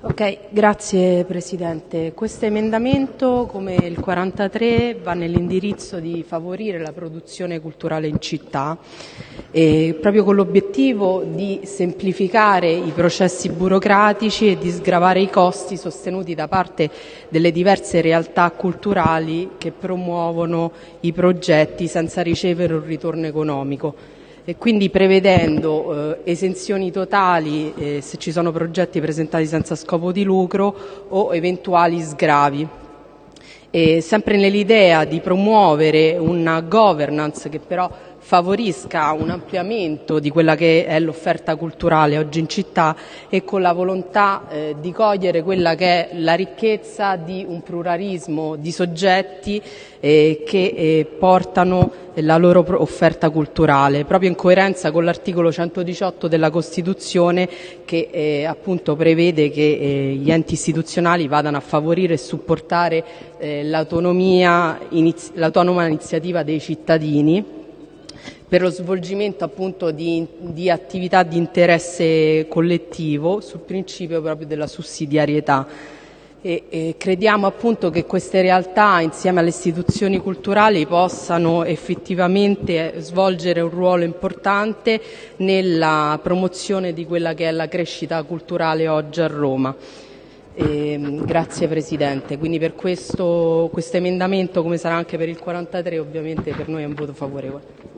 Ok, grazie Presidente. Questo emendamento, come il 43, va nell'indirizzo di favorire la produzione culturale in città, proprio con l'obiettivo di semplificare i processi burocratici e di sgravare i costi sostenuti da parte delle diverse realtà culturali che promuovono i progetti senza ricevere un ritorno economico e quindi prevedendo eh, esenzioni totali eh, se ci sono progetti presentati senza scopo di lucro o eventuali sgravi. E sempre nell'idea di promuovere una governance che però favorisca un ampliamento di quella che è l'offerta culturale oggi in città e con la volontà eh, di cogliere quella che è la ricchezza di un pluralismo di soggetti eh, che eh, portano la loro offerta culturale, proprio in coerenza con l'articolo 118 della Costituzione che eh, appunto prevede che eh, gli enti istituzionali vadano a favorire e supportare eh, l'autonoma iniziativa dei cittadini per lo svolgimento appunto di, di attività di interesse collettivo sul principio proprio della sussidiarietà. E, e crediamo appunto che queste realtà insieme alle istituzioni culturali possano effettivamente svolgere un ruolo importante nella promozione di quella che è la crescita culturale oggi a Roma. E, grazie Presidente, quindi per questo, questo emendamento come sarà anche per il 43 ovviamente per noi è un voto favorevole.